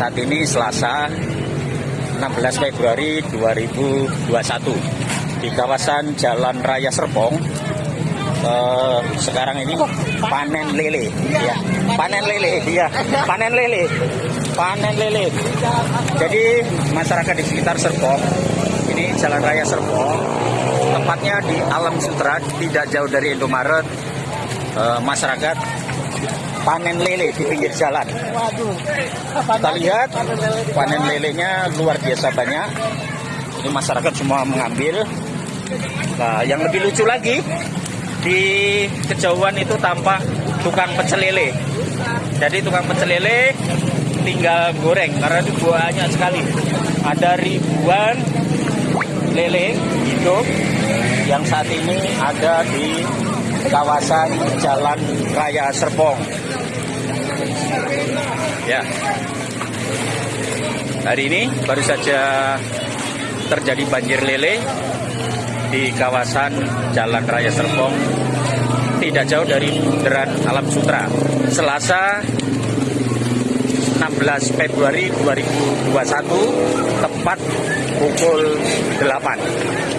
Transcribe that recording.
Saat ini Selasa 16 Februari 2021 di kawasan Jalan Raya Serpong. Eh, sekarang ini panen lele, ya, panen lele, ya, panen lele, panen lele. Jadi masyarakat di sekitar Serpong, ini Jalan Raya Serpong, tepatnya di Alam Sutra, tidak jauh dari Indomaret. Eh, masyarakat panen lele di pinggir jalan. Kita lihat panen lelenya luar biasa banyak. Ini masyarakat semua mengambil. Nah, yang lebih lucu lagi di kejauhan itu tampak tukang pecel lele. Jadi tukang pecel lele tinggal goreng karena itu banyak sekali. Ada ribuan lele hidup yang saat ini ada di kawasan Jalan Raya Serpong. Ya. Hari ini baru saja terjadi banjir lele di kawasan Jalan Raya Serpong tidak jauh dari Bundaran Alam Sutra. Selasa 16 Februari 2021 tepat pukul 8.